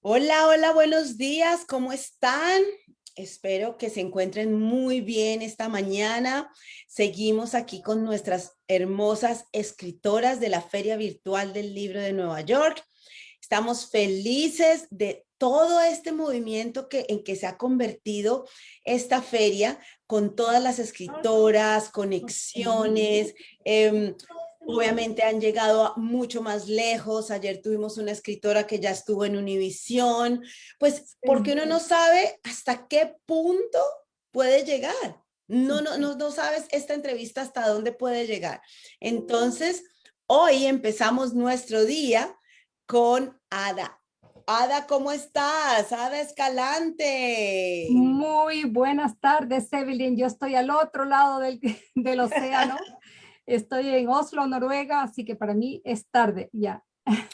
Hola, hola, buenos días, ¿cómo están? Espero que se encuentren muy bien esta mañana. Seguimos aquí con nuestras hermosas escritoras de la Feria Virtual del Libro de Nueva York. Estamos felices de todo este movimiento que, en que se ha convertido esta feria con todas las escritoras, conexiones, eh, Obviamente han llegado mucho más lejos. Ayer tuvimos una escritora que ya estuvo en Univisión. Pues porque uno no sabe hasta qué punto puede llegar. No, no, no, no sabes esta entrevista hasta dónde puede llegar. Entonces, hoy empezamos nuestro día con Ada. Ada, ¿cómo estás? Ada Escalante. Muy buenas tardes, Evelyn. Yo estoy al otro lado del, del océano. Estoy en Oslo, Noruega, así que para mí es tarde ya.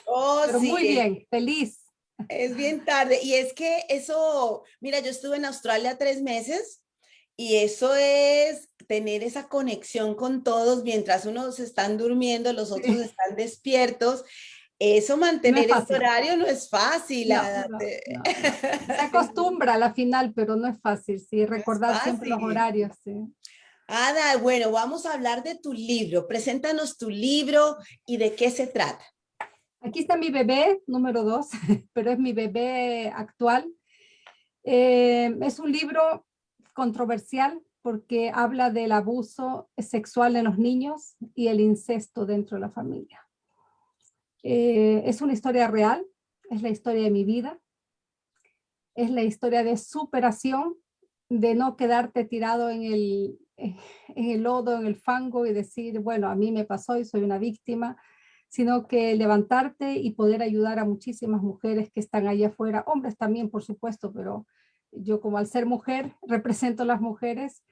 Oh, Pero muy bien, feliz. Es bien tarde. Y es que eso, mira, yo estuve en Australia tres meses y eso es tener esa conexión con todos mientras unos están durmiendo, los otros están despiertos. Eso mantener el horario no es fácil. Se acostumbra a la final, pero no es fácil, sí, recordar siempre los horarios. Sí. Ada, bueno, vamos a hablar de tu libro. Preséntanos tu libro y de qué se trata. Aquí está mi bebé, número dos, pero es mi bebé actual. Eh, es un libro controversial porque habla del abuso sexual en los niños y el incesto dentro de la familia. Eh, es una historia real, es la historia de mi vida, es la historia de superación, de no quedarte tirado en el, en el lodo, en el fango y decir, bueno, a mí me pasó y soy una víctima, sino que levantarte y poder ayudar a muchísimas mujeres que están allá afuera, hombres también, por supuesto, pero yo como al ser mujer represento a las mujeres,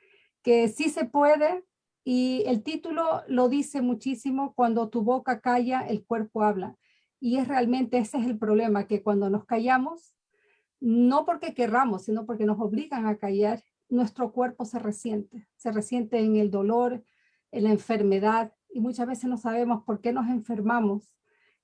que sí se puede y el título lo dice muchísimo, cuando tu boca calla, el cuerpo habla. Y es realmente ese es el problema, que cuando nos callamos, no porque querramos, sino porque nos obligan a callar, nuestro cuerpo se resiente, se resiente en el dolor, en la enfermedad, y muchas veces no sabemos por qué nos enfermamos,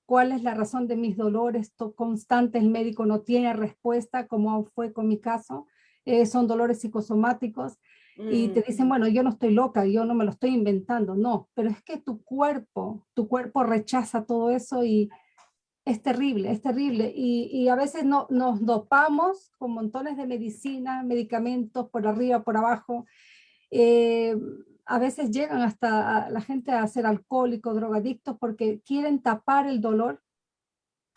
cuál es la razón de mis dolores constantes, el médico no tiene respuesta, como fue con mi caso, eh, son dolores psicosomáticos, y te dicen, mm. bueno, yo no estoy loca, yo no me lo estoy inventando, no, pero es que tu cuerpo, tu cuerpo rechaza todo eso y es terrible, es terrible. Y, a veces no, nos dopamos con montones de medicina, medicamentos por arriba, por abajo. Eh, a veces llegan hasta la gente a ser alcohólicos, drogadictos, porque quieren tapar el dolor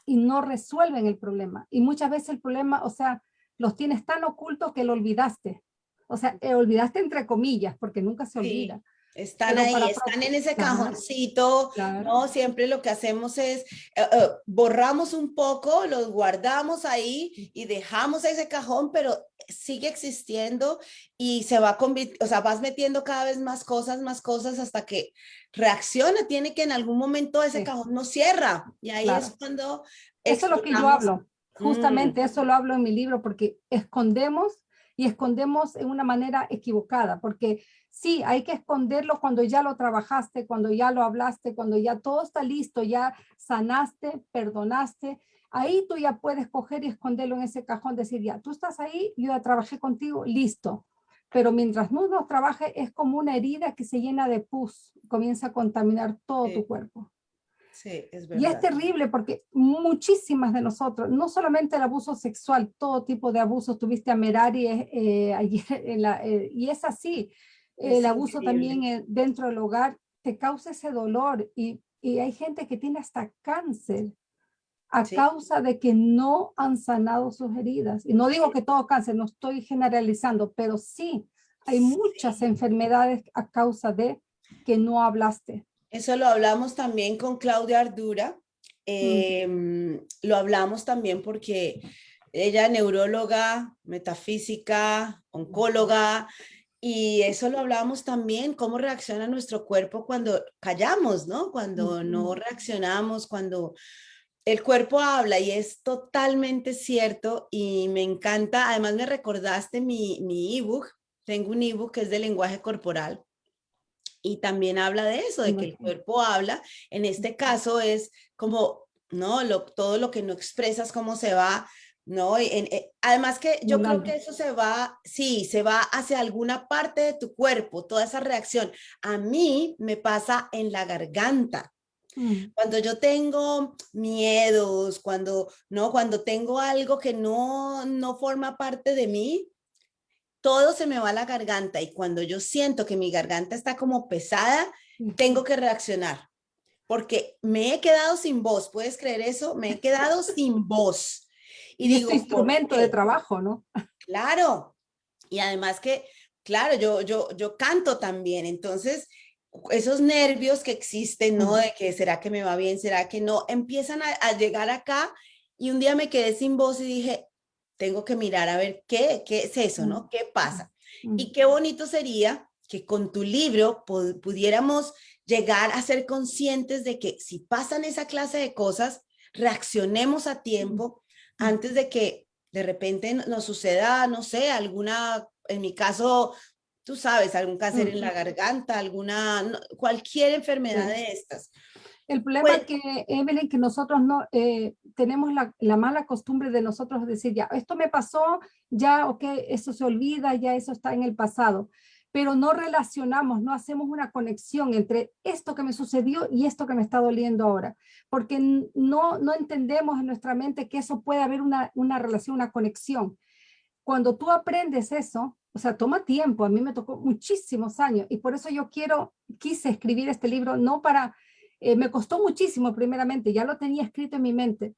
y no resuelven el problema. Y muchas veces el problema, o sea, los tienes tan ocultos que lo olvidaste. O sea, eh, olvidaste entre comillas, porque nunca se olvida. Están ahí, están en ese cajoncito, ¿no? Siempre lo que hacemos es, eh, eh, borramos un poco, los guardamos ahí y dejamos ese cajón, pero sigue existiendo y se va o sea, vas metiendo cada vez más cosas, más cosas hasta que reacciona, tiene que en algún momento ese cajón no cierra. Y ahí es cuando... Eso es lo que yo hablo, justamente mm. eso lo hablo en mi libro porque escondemos y escondemos en una manera equivocada, porque sí, hay que esconderlo cuando ya lo trabajaste, cuando ya lo hablaste, cuando ya todo está listo, ya sanaste, perdonaste, ahí tú ya puedes coger y esconderlo en ese cajón, decir, ya, tú estás ahí, yo ya trabajé contigo, listo. Pero mientras no nos trabaje, es como una herida que se llena de pus, comienza a contaminar todo tu cuerpo. Sí, es verdad. Y es terrible porque muchísimas de nosotros, no solamente el abuso sexual, todo tipo de abusos, tuviste a Merari eh, ayer, eh, y es así, el abuso también eh, dentro del hogar te causa ese dolor y, y hay gente que tiene hasta cáncer a causa de que no han sanado sus heridas. Y no digo que todo cáncer, no estoy generalizando, pero sí hay muchas enfermedades a causa de que no hablaste. Eso lo hablamos también con Claudia Ardura. Em, lo hablamos también porque ella neuróloga, metafísica, oncóloga, y eso lo hablamos también, cómo reacciona nuestro cuerpo cuando callamos, ¿no? Cuando no reaccionamos, cuando el cuerpo habla y es totalmente cierto y me encanta. Además me recordaste mi, mi ebook, tengo un ebook que es de lenguaje corporal y también habla de eso, de que el cuerpo habla. En este caso es como, ¿no? Lo, todo lo que no expresas, cómo se va No, eh, además que yo creo que eso se va, sí, se va hacia alguna parte de tu cuerpo, toda esa reacción. A mí me pasa en la garganta. Mm. Cuando yo tengo miedos, cuando, no, cuando tengo algo que no, no forma parte de mí, todo se me va a la garganta y cuando yo siento que mi garganta está como pesada, tengo que reaccionar porque me he quedado sin voz, ¿puedes creer eso? Me he quedado sin voz. Y, digo, es instrumento de trabajo, ¿no? Claro. Y además que, claro, yo, yo, yo canto también, entonces esos nervios que existen, ¿no? De que será que me va bien, será que no, empiezan a, a llegar acá y un día me quedé sin voz y dije, tengo que mirar a ver qué, qué es eso, ¿no? ¿Qué pasa? Y qué bonito sería que con tu libro pudiéramos llegar a ser conscientes de que si pasan esa clase de cosas, reaccionemos a tiempo antes de que de repente nos suceda, no sé, alguna, en mi caso, tú sabes, algún cáncer en la garganta, alguna, cualquier enfermedad de estas. El problema es pues que, Evelyn, que nosotros no eh, tenemos la, la, mala costumbre de nosotros decir, ya, esto me pasó, ya, ok, eso se olvida, ya eso está en el pasado pero no relacionamos, no hacemos una conexión entre esto que me sucedió y esto que me está doliendo ahora, porque no, no entendemos en nuestra mente que eso puede haber una, una relación, una conexión. Cuando tú aprendes eso, o sea, toma tiempo, a mí me tocó muchísimos años y por eso yo quiero, quise escribir este libro, no para, eh, me costó muchísimo primeramente, ya lo tenía escrito en mi mente,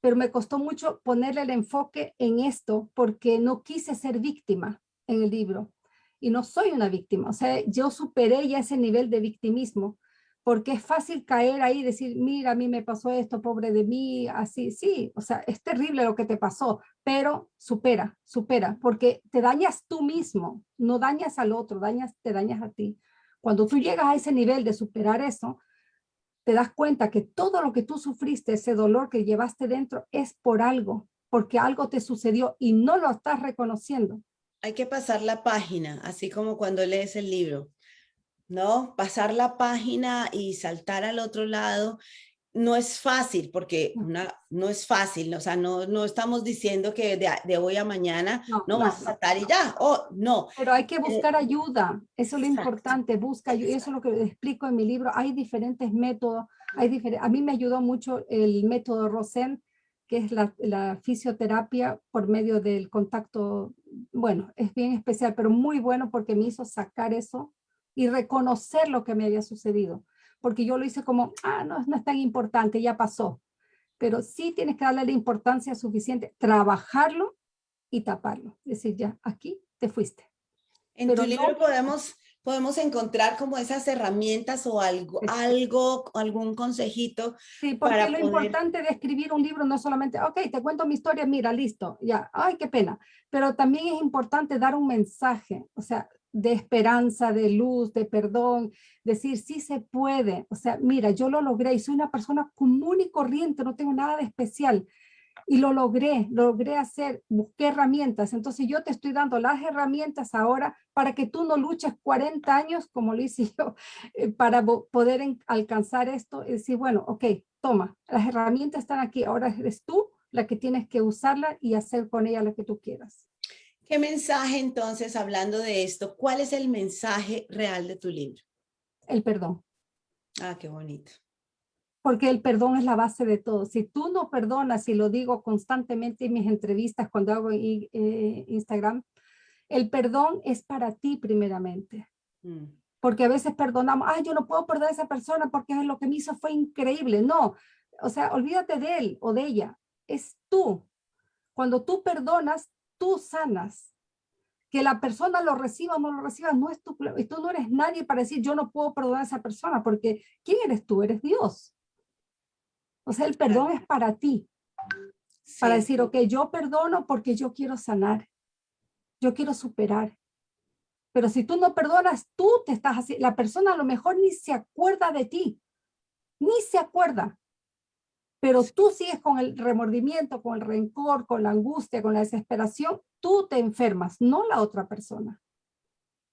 pero me costó mucho ponerle el enfoque en esto porque no quise ser víctima en el libro y no soy una víctima. O sea, yo superé ya ese nivel de victimismo, porque es fácil caer ahí y decir, mira, a mí me pasó esto, pobre de mí, así, sí, o sea, es terrible lo que te pasó, pero supera, supera, porque te dañas tú mismo, no dañas al otro, dañas, te dañas a ti. Cuando tú llegas a ese nivel de superar eso, te das cuenta que todo lo que tú sufriste, ese dolor que llevaste dentro, es por algo, porque algo te sucedió y no lo estás reconociendo hay que pasar la página, así como cuando lees el libro, ¿no? Pasar la página y saltar al otro lado no es fácil, porque una, no es fácil, o sea, no, no estamos diciendo que de, hoy a mañana no, vas a saltar y ya, oh, no. Pero hay que eh, buscar ayuda, eso es lo importante, busca ayuda, eso es lo que explico en mi libro, hay diferentes métodos, hay a mí me ayudó mucho el método Rosen, que es la, fisioterapia por medio del contacto, bueno, es bien especial, pero muy bueno porque me hizo sacar eso y reconocer lo que me había sucedido. Porque yo lo hice como, ah, no, no es tan importante, ya pasó. Pero sí tienes que darle la importancia suficiente, trabajarlo y taparlo. Es decir, ya, aquí te fuiste. En tu libro podemos podemos encontrar como esas herramientas o algo, algo algún consejito. Sí, porque lo importante de escribir un libro no solamente, ok, te cuento mi historia, mira, listo, ya, ay, qué pena. Pero también es importante dar un mensaje, o sea, de esperanza, de luz, de perdón, decir, sí se puede. O sea, mira, yo lo logré y soy una persona común y corriente, no tengo nada de especial y lo logré, lo logré hacer, busqué herramientas. Entonces yo te estoy dando las herramientas ahora para que tú no luches 40 años como lo hice yo, eh, para poder alcanzar esto y decir, bueno, ok, toma, las herramientas están aquí, ahora eres tú la que tienes que usarla y hacer con ella lo que tú quieras. ¿Qué mensaje entonces, hablando de esto, cuál es el mensaje real de tu libro? El perdón. Ah, qué bonito porque el perdón es la base de todo. Si tú no perdonas, y lo digo constantemente en mis entrevistas cuando hago eh, Instagram, el perdón es para ti primeramente. Mm. Porque a veces perdonamos, ay, yo no puedo perdonar a esa persona porque lo que me hizo fue increíble. No, o sea, olvídate de él o de ella. Es tú. Cuando tú perdonas, tú sanas. Que la persona lo reciba o no lo reciba no es tu Y tú no eres nadie para decir, yo no puedo perdonar a esa persona, porque ¿quién eres tú? Eres Dios. O sea, el perdón es para ti. Para decir, ok, yo perdono porque yo quiero sanar. Yo quiero superar. Pero si tú no perdonas, tú te estás así. La persona a lo mejor ni se acuerda de ti. Ni se acuerda. Pero tú sigues con el remordimiento, con el rencor, con la angustia, con la desesperación. Tú te enfermas, no la otra persona.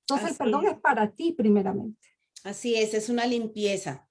Entonces el perdón es para ti primeramente. Así es, es una limpieza.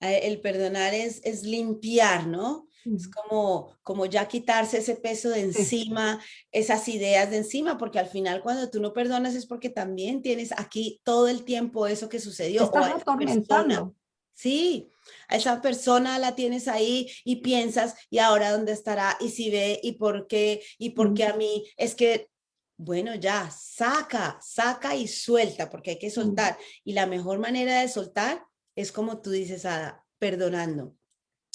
Eh, el perdonar es, es limpiar, ¿no? Es como, como ya quitarse ese peso de encima, esas ideas de encima, porque al final cuando tú no perdonas es porque también tienes aquí todo el tiempo eso que sucedió. Estás atormentando. Sí, a esa persona la tienes ahí y piensas, ¿y ahora dónde estará? ¿Y si ve? ¿Y por qué? ¿Y por qué a mí? Es que, bueno, ya, saca, saca y suelta, porque hay que soltar. Y la mejor manera de soltar es como tú dices, Ada, perdonando.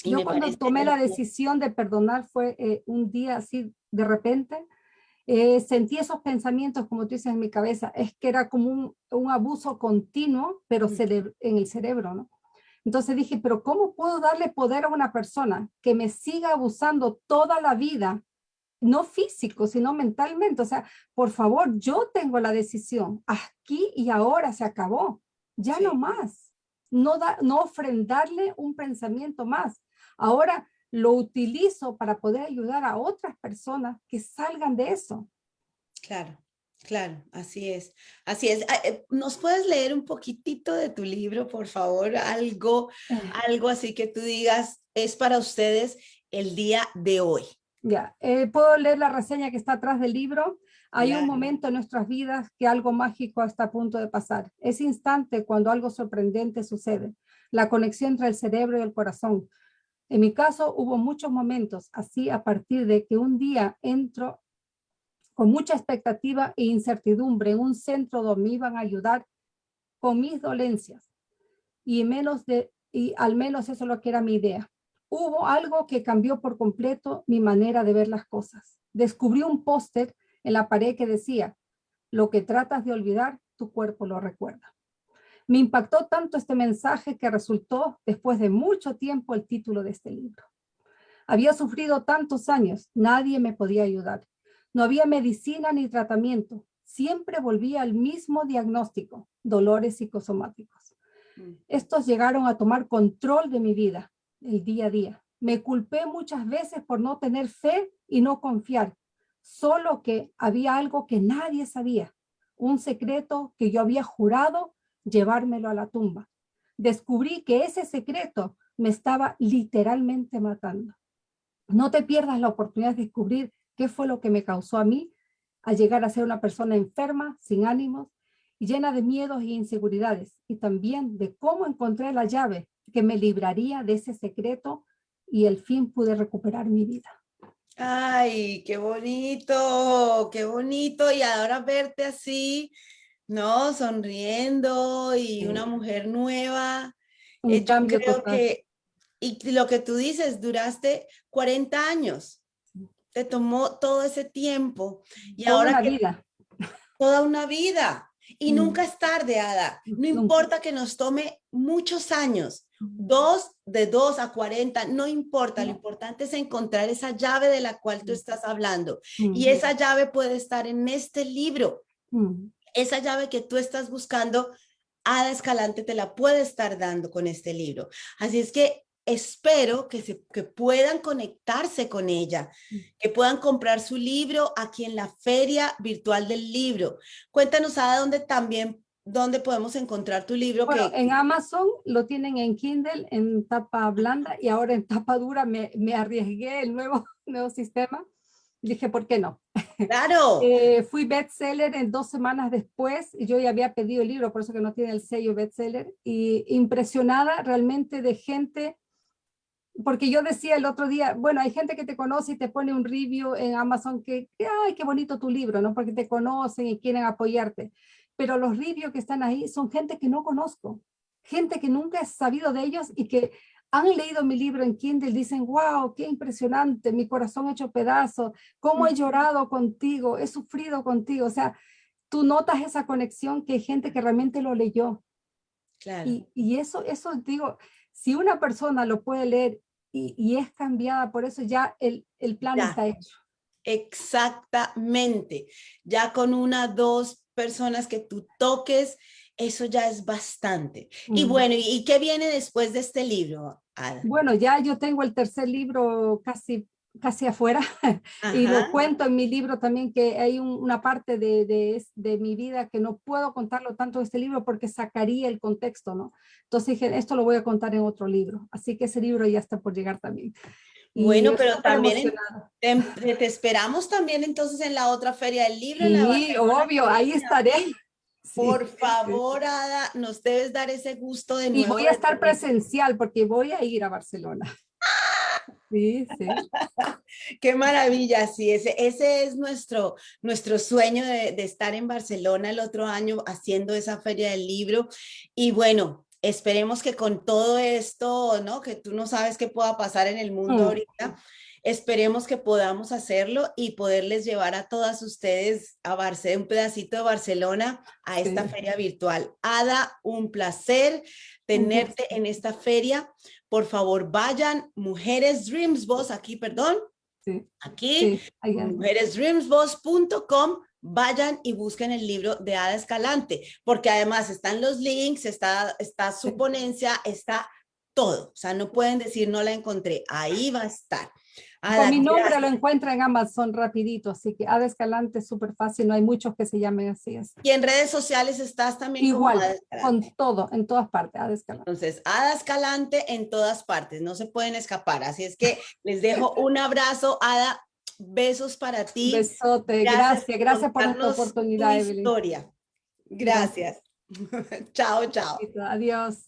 Yo cuando tomé la decisión de perdonar fue eh, un día así de repente, eh, sentí esos pensamientos, como tú dices, en mi cabeza, es que era como un, un abuso continuo, pero en el cerebro, ¿no? Entonces dije, pero ¿cómo puedo darle poder a una persona que me siga abusando toda la vida? No físico, sino mentalmente. O sea, por favor, yo tengo la decisión. Aquí y ahora se acabó. Ya no más. No, da, no ofrendarle un pensamiento más. Ahora lo utilizo para poder ayudar a otras personas que salgan de eso. Claro. Claro, así es, así es. Ah, eh, ¿Nos puedes leer un poquitito de tu libro, por favor? Algo, algo así que tú digas, es para ustedes el día de hoy. Ya, eh, puedo leer la reseña que está atrás del libro. Hay un momento en nuestras vidas que algo mágico está a punto de pasar. Ese instante cuando algo sorprendente sucede. La conexión entre el cerebro y el corazón. En mi caso hubo muchos momentos así a partir de que un día entro con mucha expectativa e incertidumbre en un centro donde me iban a ayudar con mis dolencias. Y, menos de, y al menos eso es lo que era mi idea. Hubo algo que cambió por completo mi manera de ver las cosas. Descubrí un póster en la pared que decía, lo que tratas de olvidar, tu cuerpo lo recuerda. Me impactó tanto este mensaje que resultó, después de mucho tiempo, el título de este libro. Había sufrido tantos años, nadie me podía ayudar. No había medicina ni tratamiento. Siempre volvía al mismo diagnóstico, dolores psicosomáticos. Mm. Estos llegaron a tomar control de mi vida, el día a día. Me culpé muchas veces por no tener fe y no confiar, solo que había algo que nadie sabía, un secreto que yo había jurado llevármelo a la tumba. Descubrí que ese secreto me estaba literalmente matando. No te pierdas la oportunidad de descubrir qué fue lo que me causó a mí al llegar a ser una persona enferma, sin ánimos y llena de miedos e inseguridades, y también de cómo encontré la llave que me libraría de ese secreto y al fin pude recuperar mi vida. Ay, qué bonito, qué bonito. Y ahora verte así, ¿no? Sonriendo y una mujer nueva. Un eh, cambio creo que, y lo que tú dices, duraste 40 años te tomó todo ese tiempo y toda ahora una vida. toda una vida. Y mm. nunca es tarde Ada. No importa que nos tome muchos años dos de dos a 40 no importa. Lo importante es encontrar esa llave de la cual tú estás hablando. Y esa llave puede estar en este libro. Esa llave que tú estás buscando Ada Escalante te la puede estar dando con este libro. Así es que espero que, se, que puedan conectarse con ella, mm. que puedan comprar su libro aquí en la Feria Virtual del Libro. Cuéntanos, a dónde también, dónde podemos encontrar tu libro. Bueno, en Amazon lo tienen en Kindle, en tapa blanda, y ahora en tapa dura me, me arriesgué el nuevo, nuevo sistema. Dije, ¿por qué no? Claro. eh, fui bestseller en dos semanas después, y yo ya había pedido el libro, por eso que no tiene el sello bestseller, y impresionada realmente de gente porque yo decía el otro día, bueno, hay gente que te conoce y te pone un review en Amazon que, ay, qué bonito tu libro, ¿no? Porque te conocen y quieren apoyarte. Pero los reviews que están ahí son gente que no conozco, gente que nunca he sabido de ellos y que han leído mi libro en Kindle, dicen, wow, qué impresionante, mi corazón hecho pedazo, cómo he llorado contigo, he sufrido contigo. O sea, tú notas esa conexión que hay gente que realmente lo leyó. Claro. Y, y eso, eso digo, si una persona lo puede leer y, es cambiada, por eso ya el, el plan está hecho. Exactamente, ya con una, dos personas que tú toques, eso ya es bastante. Y bueno, ¿y qué viene después de este libro? Bueno, ya yo tengo el tercer libro casi casi afuera y lo cuento en mi libro también que hay una parte de, de, de, mi vida que no puedo contarlo tanto en este libro porque sacaría el contexto, ¿no? Entonces dije, esto lo voy a contar en otro libro, así que ese libro ya está por llegar también. Bueno, pero también te, te, esperamos también entonces en la otra feria del libro. Sí, obvio, ahí estaré. Por favor, Ada, nos debes dar ese gusto de nuevo. Y voy a estar presencial porque voy a ir a Barcelona. Sí, sí. Qué maravilla, sí, ese, ese es nuestro, nuestro sueño de, de, estar en Barcelona el otro año haciendo esa feria del libro. Y bueno, esperemos que con todo esto, ¿no? Que tú no sabes qué pueda pasar en el mundo mm. ahorita, esperemos que podamos hacerlo y poderles llevar a todas ustedes a Barcelona, un pedacito de Barcelona a esta feria virtual. Ada, un placer tenerte en esta feria. Por favor, vayan, Mujeres Dreams Boss, aquí, perdón, sí. aquí, sí, mujeresdreamsboss.com vayan y busquen el libro de Ada Escalante, porque además están los links, está, está su ponencia, está todo. O sea, no pueden decir no la encontré, ahí va a estar. Con mi nombre lo encuentra en Amazon rapidito, así que Ada Escalante es súper fácil, no hay muchos que se llamen así. Y en redes sociales estás también Igual, con todo, en todas partes, Ada Escalante. Entonces, Ada Escalante en todas partes, no se pueden escapar, así es que les dejo un abrazo, Ada, besos para ti. Besote, gracias, gracias, por, esta oportunidad, historia. Gracias. chao, chao. Adiós.